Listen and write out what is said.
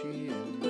she